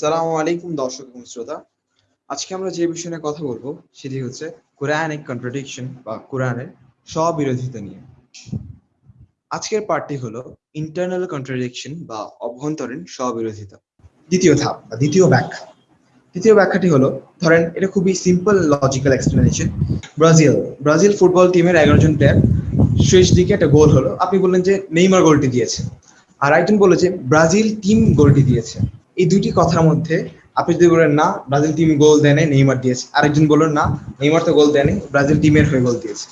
সালামু আলাইকুম, দর্শক এবং শ্রোতা। আজকে আমরা যে বিষয় নিয়ে কথা বলব, সেটি হচ্ছে কোরআনিক কন্ট্রাডিকশন বা কোরআনের স্ববিরোধিতা নিয়ে। আজকের পার্টটি হলো ইন্টারনাল কন্ট্রাডিকশন বা অভ্যন্তরীণ স্ববিরোধিতা। দ্বিতীয় ধাপ বা দ্বিতীয় ব্যাখ্যা। দ্বিতীয় ব্যাখ্যাটি হলো, ধরেন এটা খুবই simple logical explanation Brazil Brazil football টিমের এগারো জন প্লেয়ার শেষ দিকে একটা গোল হলো। আপনি বললেন যে নেইমার গোলটি দিয়েছে। আর একজন বলল যে ব্রাজিল টিম গোলটি দিয়েছে। এই দুটি কথার মধ্যে আপনি যদি বলেন, না, ব্রাজিল টিম গোল দেয়নি, নেইমার দিয়েছে। আরেকজন বললেন, না, নেইমার তো গোল দেয়নি, ব্রাজিল টিমের হয়ে গোল দিয়েছে।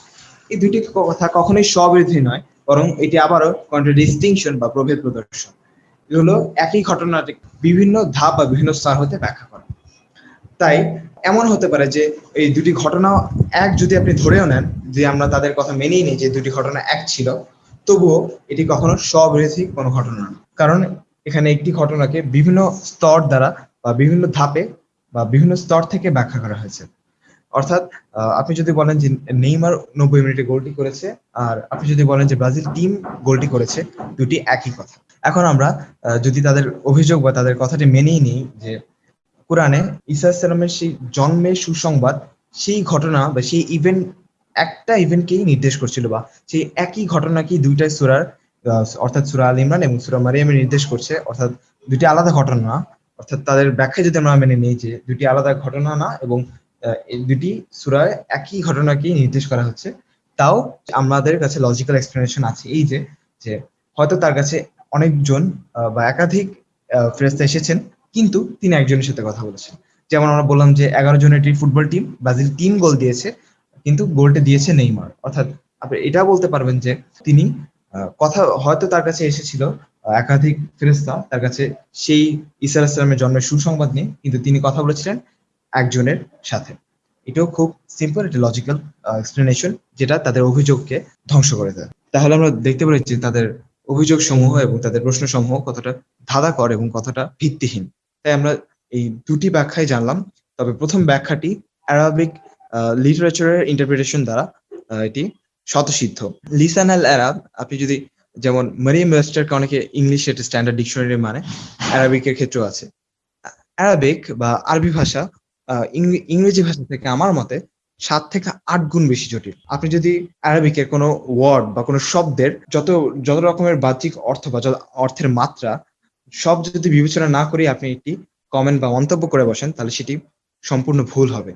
এই দুটি কথা কখনোই স্ববিরোধী নয়, বরং এটি আবারও কন্ট্রাডিস্টিংশন বা প্রভেদ প্রদর্শন। এগুলো একই ঘটনাটি বিভিন্ন ধাপ বা বিভিন্ন স্তর হতে ব্যাখ্যা করে। তাই এমন হতে পারে যে এই দুটি ঘটনা এক যদি আপনি ধরেও নেন যে আমরা তাদের কথা মেনেই নিই যে দুটি ঘটনা এক ছিল, তবুও এটি কখনো স্ববিরোধী কোনো ঘটনা না কারণ এখানে একটি ঘটনাকে বিভিন্ন স্তর দ্বারা বা বিভিন্ন ধাপে বা বিভিন্ন স্তর থেকে ব্যাখ্যা করা হয়েছে। অর্থাৎ আপনি যদি বলেন যে নেইমার নব্বই মিনিটে গোলটি করেছে আর আপনি যদি বলেন যে ব্রাজিল টিম গোলটি করেছে, দুটি একই কথা। এখন আমরা যদি তাদের অভিযোগ বা তাদের কথাটি মেনেই নিই যে কোরআনে ইসা সেই জন্মের সুসংবাদ, সেই ঘটনা বা সেই ইভেন্ট একটা ইভেন্টকেই নির্দেশ করছিল বা সেই একই ঘটনাকেই দুইটাই সুরার অর্থাৎ সুরা আল ইমরান এবং সুরা মারিয়ামে নির্দেশ করছে, অর্থাৎ দুটি আলাদা ঘটনা, অর্থাৎ তাদের ব্যাখ্যা যদি আমরা মেনে নিই যে দুটি আলাদা ঘটনা না এবং দুটি সুরায় একই ঘটনাকেই নির্দেশ করা হচ্ছে, তাও আমাদের কাছে লজিক্যাল এক্সপ্লেনেশন আছে এই যে যে হয়তো তার কাছে অনেকজন বা একাধিক ফেরেস্তা এসেছেন, কিন্তু তিনি একজনের সাথে কথা বলেছেন। যেমন আমরা বললাম যে এগারো জনের একটি ফুটবল টিম ব্রাজিল তিন গোল দিয়েছে, কিন্তু গোলটা দিয়েছে নেইমার। অর্থাৎ আপনি এটা বলতে পারবেন যে তিনি কথা হয়তো তার কাছে এসেছিল একাধিক ফেরেস্তা তার কাছে সেই ইসা আলাহিসামের জন্মের সুসংবাদ নিয়ে, কিন্তু তিনি কথা বলেছিলেন একজনের সাথে। এটাও খুব সিম্পল একটা লজিক্যাল এক্সপ্লেনেশন যেটা তাদের অভিযোগকে ধ্বংস করে দেয়। তাহলে আমরা দেখতে পারি যে তাদের অভিযোগ সমূহ এবং তাদের প্রশ্ন সমূহ কতটা ধাঁধাকর এবং কতটা ভিত্তিহীন। তাই আমরা এই দুটি ব্যাখ্যাই জানলাম, তবে প্রথম ব্যাখ্যাটি অ্যারাবিক লিটারেচারের ইন্টারপ্রিটেশন দ্বারা এটি শতসিদ্ধ লিসান আল অ্যারাব আপনি যদি যেমন মারিয়াম ওয়েস্টারকে অনেকে ইংলিশ এটা স্ট্যান্ডার্ড ডিকশনারি মানে অ্যারাবিকের ক্ষেত্রেও আছে। অ্যারাবিক বা আরবি ভাষা ইংরেজি ভাষা থেকে আমার মতে সাত থেকে আট গুণ বেশি জটিল। আপনি যদি অ্যারাবিকের কোনো ওয়ার্ড বা কোনো শব্দের যত যত রকমের বাহ্যিক অর্থ বা যত অর্থের মাত্রা, সব যদি বিবেচনা না করে আপনি একটি কমেন্ট বা মন্তব্য করে বসেন, তাহলে সেটি সম্পূর্ণ ভুল হবে।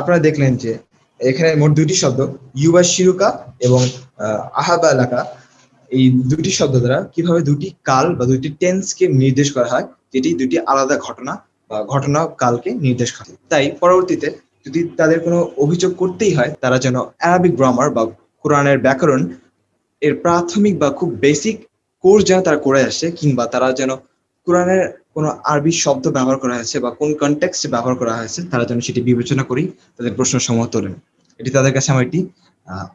আপনারা দেখলেন যে এখানে মোট দুটি শব্দ, ইউবা শিরুকা এবং আহাবা এলাকা এই দুটি শব্দ দ্বারা কীভাবে দুটি কাল বা দুটি টেন্সকে নির্দেশ করা হয়, যেটি দুটি আলাদা ঘটনা বা ঘটনা কালকে নির্দেশ করে। তাই পরবর্তীতে যদি তাদের কোনো অভিযোগ করতেই হয়, তারা যেন অ্যারাবিক গ্রামার বা কোরআনের ব্যাকরণ এর প্রাথমিক বা খুব বেসিক কোর্স যেন তারা করে আসে, কিংবা তারা যেন কোরআনের কোনো আরবি শব্দ ব্যবহার করা হয়েছে বা কোন কনটেক্সটে ব্যবহার করা হয়েছে, তারা যেন সেটি বিবেচনা করি তাদের প্রশ্ন সমূহ তোলেন। এটি তাদের কাছে আমার একটি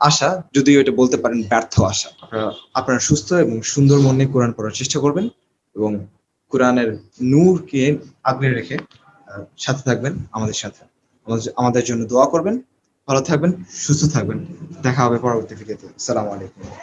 আশা। যদিও এটা বলতে পারেন ব্যর্থ আশা। আপনারা আপনারা সুস্থ এবং সুন্দর মনে কোরআন পড়ার চেষ্টা করবেন এবং কোরআনের নূরকে আগলে রেখে সাথে থাকবেন আমাদের সাথে। আমাদের জন্য দোয়া করবেন। ভালো থাকবেন, সুস্থ থাকবেন। দেখা হবে পরবর্তী ভিডিওতে। সালাম আলাইকুম।